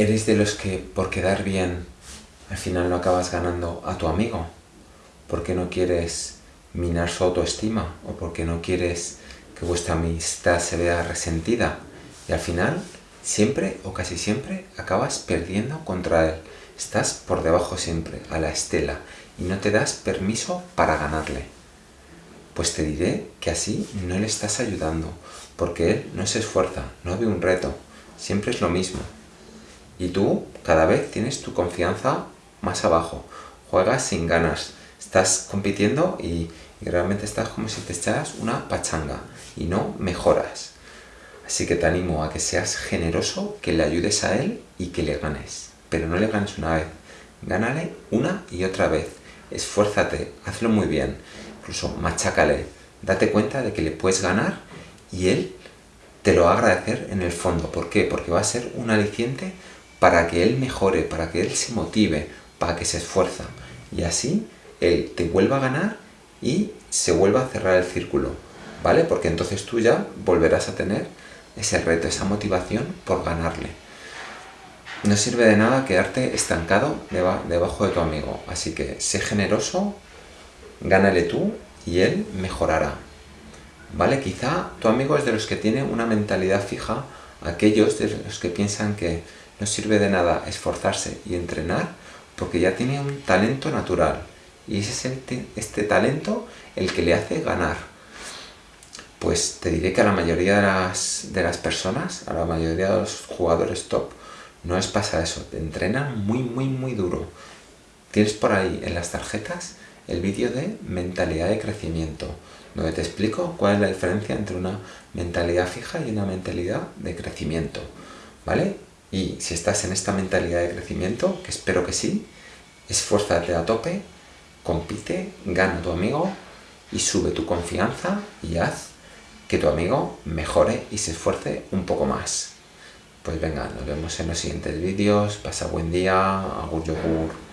¿Eres de los que por quedar bien al final no acabas ganando a tu amigo? ¿Por qué no quieres minar su autoestima? ¿O porque no quieres que vuestra amistad se vea resentida? Y al final, siempre o casi siempre, acabas perdiendo contra él. Estás por debajo siempre, a la estela, y no te das permiso para ganarle. Pues te diré que así no le estás ayudando, porque él no se esfuerza, no ve un reto, siempre es lo mismo. Y tú cada vez tienes tu confianza más abajo. Juegas sin ganas. Estás compitiendo y, realmente estás como si te echaras una pachanga y no mejoras. Así que te animo a que seas generoso, que le ayudes a él y que le ganes. Pero no le ganes una vez. Gánale una y otra vez. Esfuérzate, hazlo muy bien. Incluso machácale. Date cuenta de que le puedes ganar y él te lo va a agradecer en el fondo. ¿Por qué? Porque va a ser un aliciente para que él mejore, para que él se motive, para que se esfuerza. Y así él te vuelva a ganar y se vuelva a cerrar el círculo, ¿vale? Porque entonces tú ya volverás a tener ese reto, esa motivación por ganarle. No sirve de nada quedarte estancado debajo de tu amigo, así que sé generoso, gánale tú y él mejorará. ¿Vale? Quizá tu amigo es de los que tiene una mentalidad fija, aquellos de los que piensan que no sirve de nada esforzarse y entrenar porque ya tiene un talento natural y es este talento el que le hace ganar. Pues te diré que a la mayoría de las, de las personas, a la mayoría de los jugadores top, no es pasa eso, te entrenan muy muy muy duro. Tienes por ahí en las tarjetas el vídeo de mentalidad de crecimiento, donde te explico cuál es la diferencia entre una mentalidad fija y una mentalidad de crecimiento, ¿vale? Y si estás en esta mentalidad de crecimiento, que espero que sí, esfuérzate a tope, compite, gana tu amigo y sube tu confianza y haz que tu amigo mejore y se esfuerce un poco más. Pues venga, nos vemos en los siguientes vídeos, pasa buen día, agur yogur.